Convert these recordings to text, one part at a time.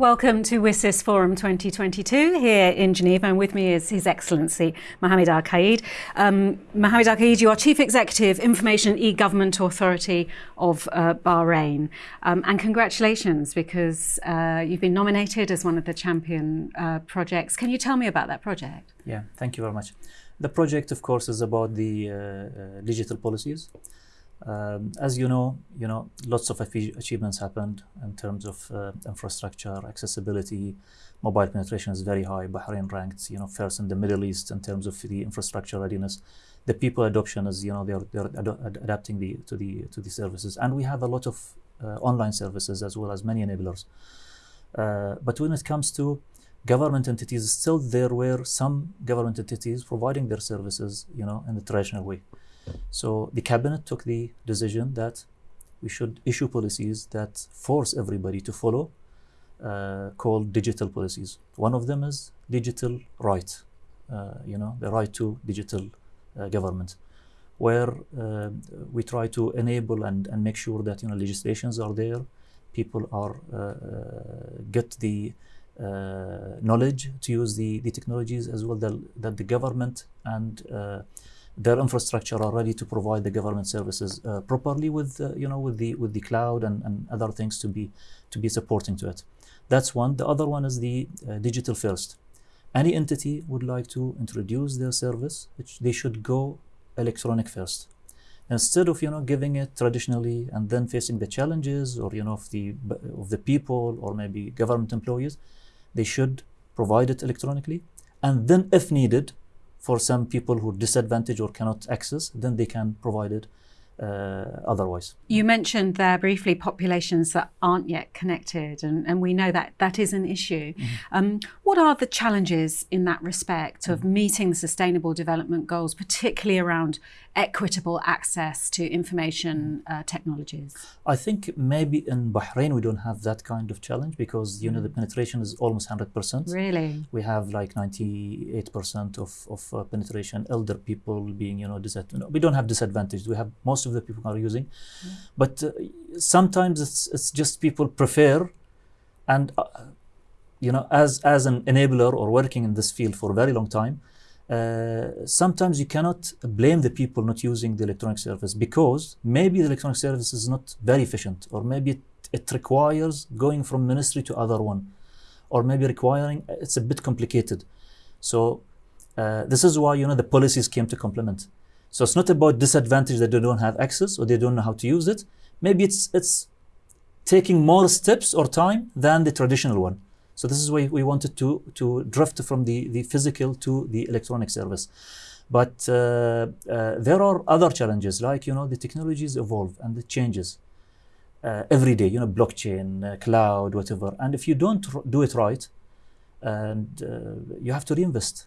Welcome to WSIS Forum 2022 here in Geneva and with me is His Excellency Mohamed Al Qaed. Um, Mohamed Al Qaed, you are Chief Executive Information E-Government Authority of uh, Bahrain um, and congratulations because uh, you've been nominated as one of the champion uh, projects. Can you tell me about that project? Yeah, thank you very much. The project of course is about the uh, uh, digital policies um, as you know, you know, lots of achievements happened in terms of uh, infrastructure, accessibility, mobile penetration is very high. Bahrain ranked, you know, first in the Middle East in terms of the infrastructure readiness. The people adoption is, you know, they're, they're ad adapting the to the to the services, and we have a lot of uh, online services as well as many enablers. Uh, but when it comes to government entities, still there were some government entities providing their services, you know, in the traditional way. So the cabinet took the decision that we should issue policies that force everybody to follow uh, called digital policies. One of them is digital right, uh, you know, the right to digital uh, government, where uh, we try to enable and, and make sure that, you know, legislations are there, people are uh, uh, get the knowledge to use the, the technologies as well that, that the government and their infrastructure are ready to provide the government services uh, properly with uh, you know with the with the cloud and, and other things to be to be supporting to it. That's one. The other one is the uh, digital first. Any entity would like to introduce their service which they should go electronic first. Instead of you know giving it traditionally and then facing the challenges or you know of the of the people or maybe government employees they should provide it electronically. And then if needed for some people who are disadvantaged or cannot access, then they can provide it uh, otherwise. You mentioned there briefly populations that aren't yet connected, and, and we know that that is an issue. Mm -hmm. um, what are the challenges in that respect of mm -hmm. meeting the Sustainable Development Goals, particularly around equitable access to information mm-hmm. uh, technologies? I think maybe in Bahrain we don't have that kind of challenge because you know the mm. penetration is almost 100%. Really? We have like 98% of, of uh, penetration, elder people being, you know, disadvantaged. We don't have disadvantaged. We have most of of the people are using. Mm. But uh, sometimes it's, it's just people prefer and uh, you know as as an enabler or working in this field for a very long time uh, sometimes you cannot blame the people not using the electronic service because maybe the electronic service is not very efficient or maybe it, it requires going from ministry to other one or maybe requiring it's a bit complicated so uh, this is why you know the policies came to complement so it's not about disadvantage that they don't have access or they don't know how to use it. Maybe it's it's taking more steps or time than the traditional one. So this is why we wanted to to drift from the the physical to the electronic service. But uh, uh, there are other challenges like you know the technologies evolve and it changes uh, every day. You know blockchain, uh, cloud, whatever. And if you don't do it right, and uh, you have to reinvest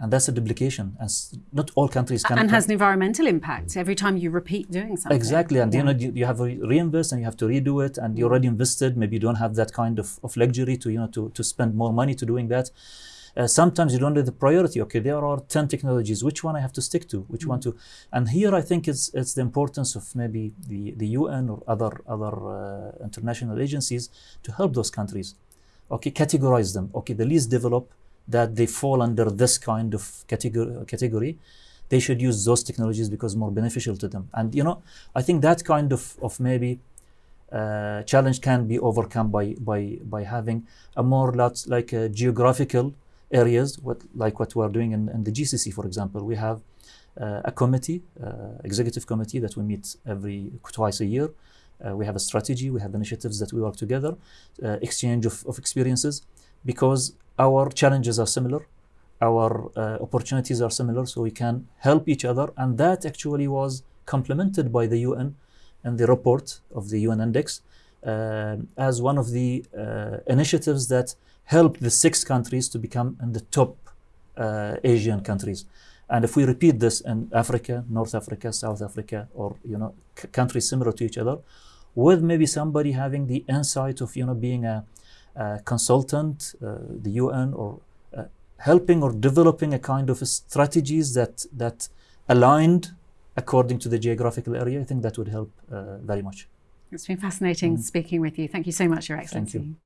and that's a duplication and not all countries can and has an environmental impact every time you repeat doing something exactly and yeah. you know you, you have to reinvest and you have to redo it and you already invested maybe you don't have that kind of, of luxury to you know to, to spend more money to doing that uh, sometimes you don't have the priority okay there are 10 technologies which one i have to stick to which mm -hmm. one to and here i think it's it's the importance of maybe the the un or other other uh, international agencies to help those countries okay categorize them okay the least developed that they fall under this kind of category, category they should use those technologies because more beneficial to them. And you know, I think that kind of, of maybe uh, challenge can be overcome by by by having a more lot like uh, geographical areas, what like what we are doing in, in the GCC, for example. We have uh, a committee, uh, executive committee that we meet every twice a year. Uh, we have a strategy, we have initiatives that we work together, exchange of, of experiences, because our challenges are similar, our uh, opportunities are similar, so we can help each other. And that actually was complemented by the UN and the report of the UN Index uh, as one of the uh, initiatives that helped the six countries to become in the top uh, Asian countries. And if we repeat this in Africa, North Africa, South Africa, or you know countries similar to each other, with maybe somebody having the insight of you know being a consultant, uh, the UN, or uh, helping or developing a kind of strategies that that aligned according to the geographical area. I think that would help very much. It's been fascinating mm. speaking with you. Thank you so much, Your Excellency.